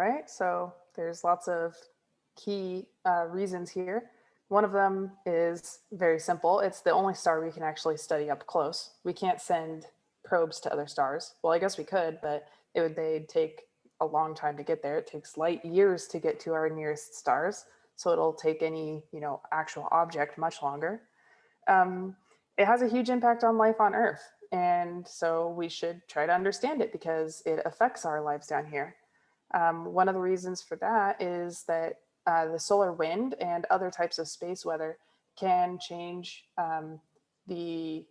right, so there's lots of key uh, reasons here. One of them is very simple. It's the only star we can actually study up close. We can't send probes to other stars. Well, I guess we could, but it would they'd take a long time to get there. It takes light years to get to our nearest stars. So it'll take any, you know, actual object much longer. Um, it has a huge impact on life on Earth. And so we should try to understand it because it affects our lives down here. Um, one of the reasons for that is that uh, the solar wind and other types of space weather can change um, the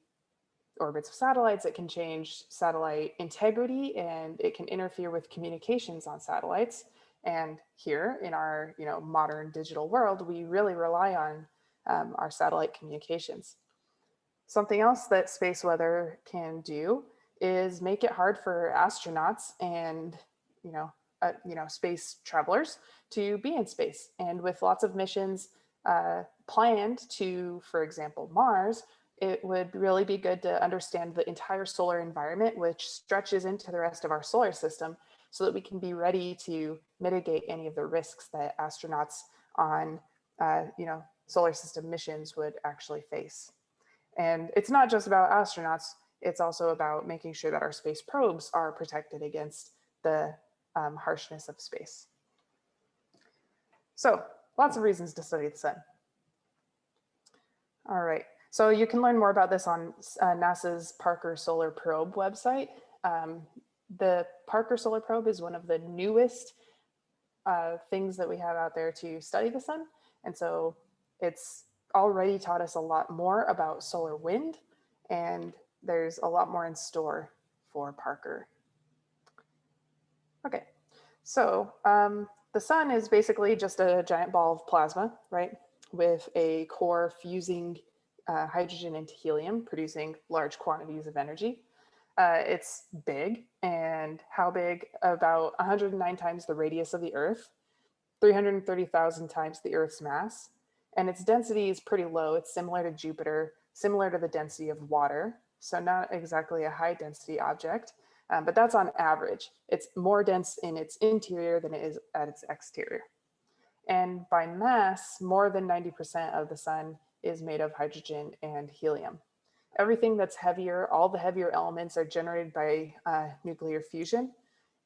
orbits of satellites, it can change satellite integrity, and it can interfere with communications on satellites. And here in our you know, modern digital world, we really rely on um, our satellite communications. Something else that space weather can do is make it hard for astronauts and you know, uh, you know, space travelers to be in space. And with lots of missions uh, planned to, for example, Mars, it would really be good to understand the entire solar environment, which stretches into the rest of our solar system so that we can be ready to mitigate any of the risks that astronauts on, uh, you know, solar system missions would actually face. And it's not just about astronauts, it's also about making sure that our space probes are protected against the um, harshness of space. So lots of reasons to study the sun. All right, so you can learn more about this on uh, NASA's Parker Solar Probe website. Um, the Parker Solar Probe is one of the newest uh, things that we have out there to study the sun. And so it's already taught us a lot more about solar wind and there's a lot more in store for Parker. Okay, so um, the sun is basically just a giant ball of plasma, right? With a core fusing uh, hydrogen into helium, producing large quantities of energy. Uh, it's big and how big? About 109 times the radius of the Earth, 330,000 times the Earth's mass. And its density is pretty low. It's similar to Jupiter, similar to the density of water. So not exactly a high density object, um, but that's on average. It's more dense in its interior than it is at its exterior. And by mass, more than 90% of the sun is made of hydrogen and helium. Everything that's heavier, all the heavier elements are generated by uh, nuclear fusion.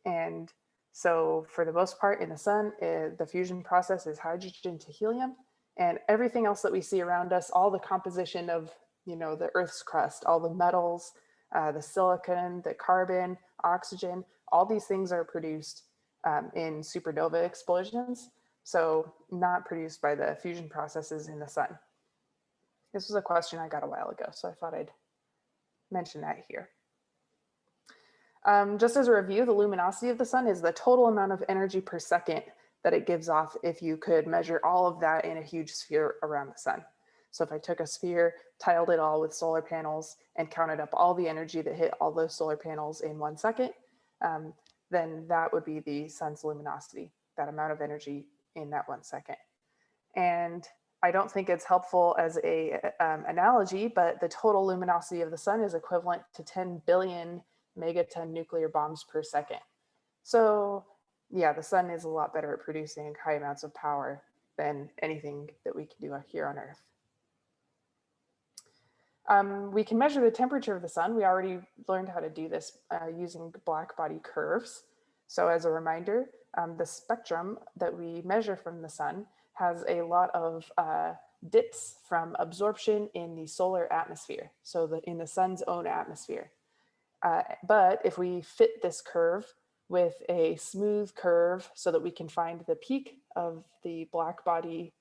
And so for the most part in the sun, it, eh, the fusion process is hydrogen to helium. And everything else that we see around us, all the composition of you know, the Earth's crust, all the metals, uh, the silicon, the carbon, oxygen, all these things are produced um, in supernova explosions. So not produced by the fusion processes in the sun. This was a question I got a while ago, so I thought I'd mention that here. Um, just as a review, the luminosity of the sun is the total amount of energy per second that it gives off if you could measure all of that in a huge sphere around the sun. So if I took a sphere, tiled it all with solar panels and counted up all the energy that hit all those solar panels in one second, um, then that would be the sun's luminosity, that amount of energy in that one second. And I don't think it's helpful as a um, analogy, but the total luminosity of the sun is equivalent to 10 billion megaton nuclear bombs per second. So yeah, the sun is a lot better at producing high amounts of power than anything that we can do here on Earth. Um, we can measure the temperature of the sun. We already learned how to do this uh, using black body curves. So as a reminder, um, the spectrum that we measure from the sun has a lot of uh, dips from absorption in the solar atmosphere, so the, in the sun's own atmosphere. Uh, but if we fit this curve with a smooth curve so that we can find the peak of the black body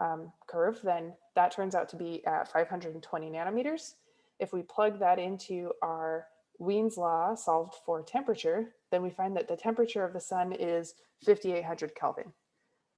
um, curve, then that turns out to be at 520 nanometers. If we plug that into our Wien's law solved for temperature, then we find that the temperature of the sun is 5800 Kelvin.